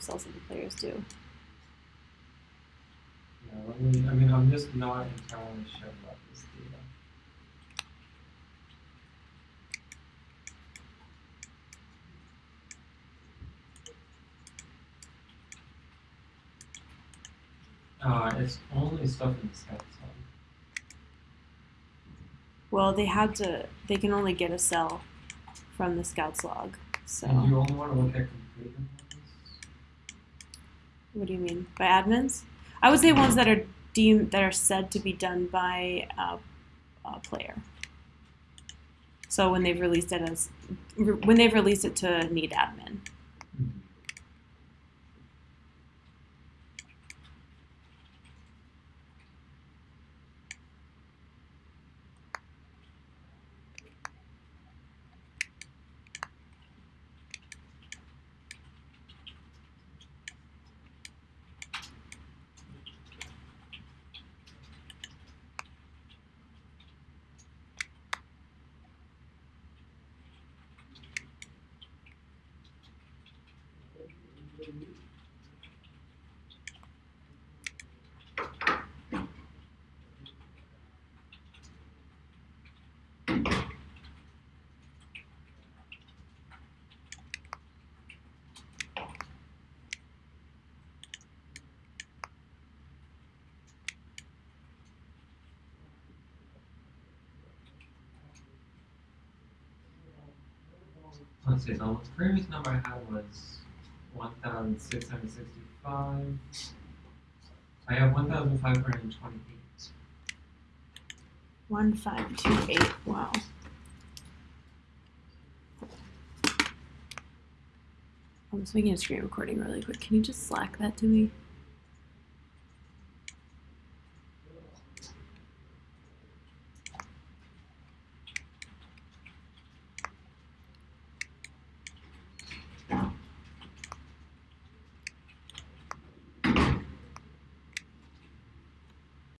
cells that the players do. Yeah, let me, I mean, I'm just not entirely sure about this data. Uh, it's only stuff in the scout zone. Well, they had to. They can only get a cell from the scouts log. So And you only want to look at completed? What do you mean by admins? I would say ones that are deemed that are said to be done by a, a player. So when they've released it as when they've released it to need admin. Let's see, the previous number I had was one thousand six hundred sixty-five. I have one thousand five hundred and twenty-eight. One five two eight. Wow. I'm just making a screen recording really quick. Can you just slack that to me?